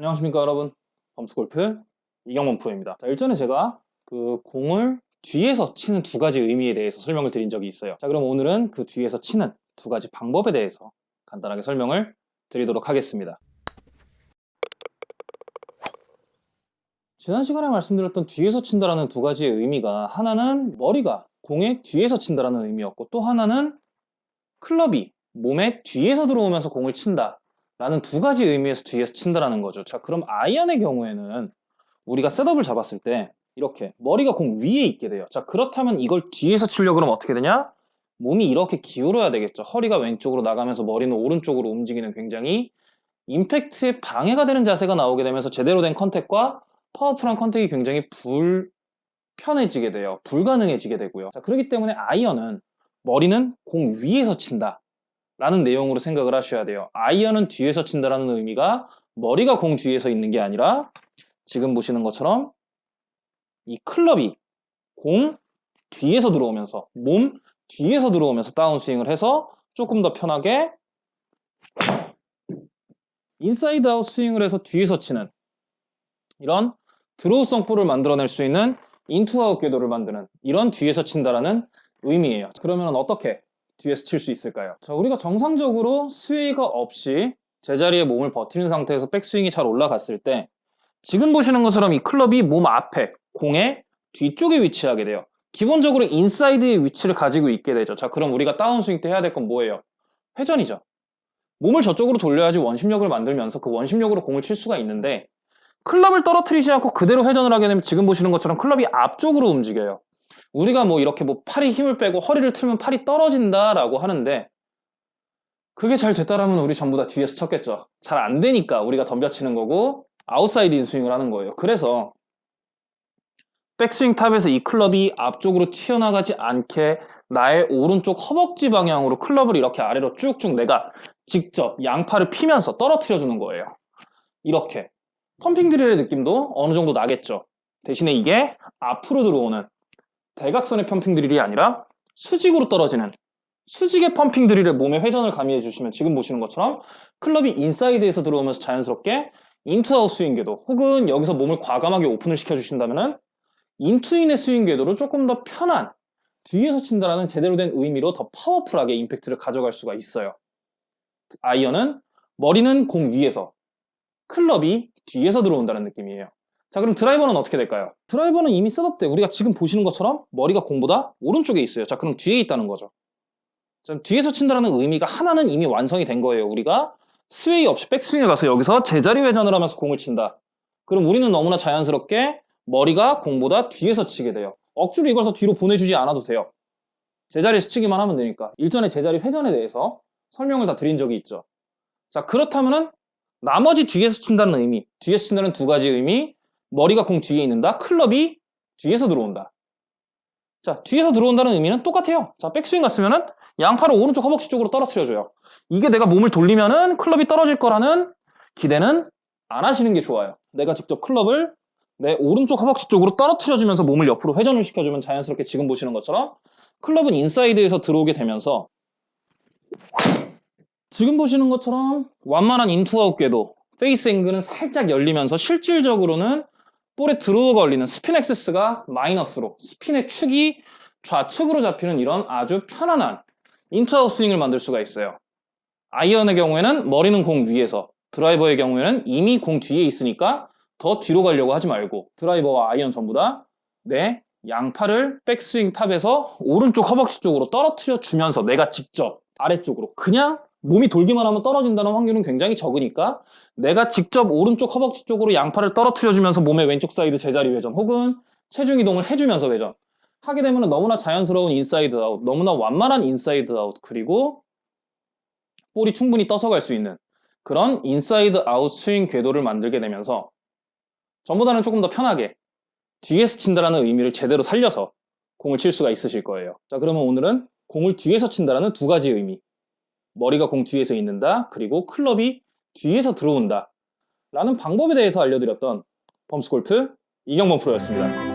안녕하십니까 여러분. 범스골프 이경범 프로입니다. 자, 일전에 제가 그 공을 뒤에서 치는 두 가지 의미에 대해서 설명을 드린 적이 있어요. 자 그럼 오늘은 그 뒤에서 치는 두 가지 방법에 대해서 간단하게 설명을 드리도록 하겠습니다. 지난 시간에 말씀드렸던 뒤에서 친다라는 두 가지의 의미가 하나는 머리가 공의 뒤에서 친다라는 의미였고 또 하나는 클럽이 몸의 뒤에서 들어오면서 공을 친다 라는 두 가지 의미에서 뒤에서 친다라는 거죠. 자, 그럼 아이언의 경우에는 우리가 setup을 잡았을 때 이렇게 머리가 공 위에 있게 돼요. 자, 그렇다면 이걸 뒤에서 치려고 그러면 어떻게 되냐? 몸이 이렇게 기울어야 되겠죠. 허리가 왼쪽으로 나가면서 머리는 오른쪽으로 움직이는 굉장히 임팩트에 방해가 되는 자세가 나오게 되면서 제대로 된 contact과 powerful한 contact이 굉장히 불편해지게 돼요. 불가능해지게 되고요. 자, 그렇기 때문에 아이언은 머리는 공 위에서 친다. 라는 내용으로 생각을 하셔야 돼요. 아이언은 뒤에서 친다라는 의미가 머리가 공 뒤에서 있는 게 아니라 지금 보시는 것처럼 이 클럽이 공 뒤에서 들어오면서 몸 뒤에서 들어오면서 다운스윙을 해서 조금 더 편하게 inside out 스윙을 해서 뒤에서 치는 이런 draw성 볼을 만들어낼 수 있는 in to out 궤도를 만드는 이런 뒤에서 친다라는 의미예요. 그러면 어떻게 뒤에서 칠 수 있을까요? 자, 우리가 정상적으로 스웨이가 없이 제자리에 몸을 버티는 상태에서 백스윙이 잘 올라갔을 때 지금 보시는 것처럼 이 클럽이 몸 앞에 공의 뒤쪽에 위치하게 돼요. 기본적으로 인사이드의 위치를 가지고 있게 되죠. 자, 그럼 우리가 다운스윙 때 해야 될 건 뭐예요? 회전이죠. 몸을 저쪽으로 돌려야지 원심력을 만들면서 그 원심력으로 공을 칠 수가 있는데 클럽을 떨어뜨리지 않고 그대로 회전을 하게 되면 지금 보시는 것처럼 클럽이 앞쪽으로 움직여요. 우리가 뭐 이렇게 뭐 팔이 힘을 빼고 허리를 틀면 팔이 떨어진다라고 하는데 그게 잘 됐다라면 우리 전부 다 뒤에서 쳤겠죠. 잘 안 되니까 우리가 덤벼치는 거고 outside in 스윙을 하는 거예요. 그래서 백스윙 top에서 이 클럽이 앞쪽으로 튀어나가지 않게 나의 오른쪽 허벅지 방향으로 클럽을 이렇게 아래로 쭉쭉 내가 직접 양팔을 피면서 떨어뜨려 주는 거예요. 이렇게 pumping drill의 느낌도 어느 정도 나겠죠. 대신에 이게 앞으로 들어오는 대각선의 pumping drill이 아니라 수직으로 떨어지는 수직의 pumping drill에 몸의 회전을 가미해 주시면 지금 보시는 것처럼 클럽이 인사이드에서 들어오면서 자연스럽게 in to out 스윙 궤도 혹은 여기서 몸을 과감하게 open을 시켜주신다면 in to in의 스윙 궤도를 조금 더 편한 뒤에서 친다라는 제대로 된 의미로 더 powerful하게 임팩트를 가져갈 수가 있어요. 아이언은 머리는 공 위에서 클럽이 뒤에서 들어온다는 느낌이에요. 자 그럼 드라이버는 어떻게 될까요? 드라이버는 이미 setup 때 우리가 지금 보시는 것처럼 머리가 공보다 오른쪽에 있어요. 자 그럼 뒤에 있다는 거죠. 자, 뒤에서 친다는 의미가 하나는 이미 완성이 된 거예요. 우리가 스웨이 없이 백스윙에 가서 여기서 제자리 회전을 하면서 공을 친다. 그럼 우리는 너무나 자연스럽게 머리가 공보다 뒤에서 치게 돼요. 억지로 이걸 뒤로 보내주지 않아도 돼요. 제자리에서 치기만 하면 되니까. 일전에 제자리 회전에 대해서 설명을 다 드린 적이 있죠. 자 그렇다면은 나머지 뒤에서 친다는 의미 뒤에서 친다는 두 가지 의미 머리가 공 뒤에 있는다. 클럽이 뒤에서 들어온다. 자, 뒤에서 들어온다는 의미는 똑같아요. 자, 백스윙 갔으면은 양팔을 오른쪽 허벅지 쪽으로 떨어뜨려줘요. 이게 내가 몸을 돌리면은 클럽이 떨어질 거라는 기대는 안 하시는 게 좋아요. 내가 직접 클럽을 내 오른쪽 허벅지 쪽으로 떨어뜨려주면서 몸을 옆으로 회전을 시켜주면 자연스럽게 지금 보시는 것처럼 클럽은 인사이드에서 들어오게 되면서 지금 보시는 것처럼 완만한 in to out 궤도 face angle은 살짝 열리면서 실질적으로는 볼에 draw 걸리는 spin axis가 마이너스로 스핀의 축이 좌측으로 잡히는 이런 아주 편안한 in to out 스윙을 만들 수가 있어요. 아이언의 경우에는 머리는 공 위에서 드라이버의 경우에는 이미 공 뒤에 있으니까 더 뒤로 가려고 하지 말고 드라이버와 아이언 전부 다 내 양팔을 백스윙 top에서 오른쪽 허벅지 쪽으로 떨어뜨려 주면서 내가 직접 아래쪽으로 그냥 몸이 돌기만 하면 떨어진다는 확률은 굉장히 적으니까 내가 직접 오른쪽 허벅지 쪽으로 양팔을 떨어뜨려주면서 몸의 왼쪽 사이드 제자리 회전 혹은 체중 이동을 해주면서 회전. 하게 되면 너무나 자연스러운 inside out 너무나 완만한 inside out 그리고 볼이 충분히 떠서 갈 수 있는 그런 inside out 스윙 궤도를 만들게 되면서 전보다는 조금 더 편하게 뒤에서 친다라는 의미를 제대로 살려서 공을 칠 수가 있으실 거예요. 자 그러면 오늘은 공을 뒤에서 친다라는 두 가지 의미 머리가 공 뒤에서 있는다 그리고 클럽이 뒤에서 들어온다. 라는 방법에 대해서 알려드렸던 범스골프 이경범 프로였습니다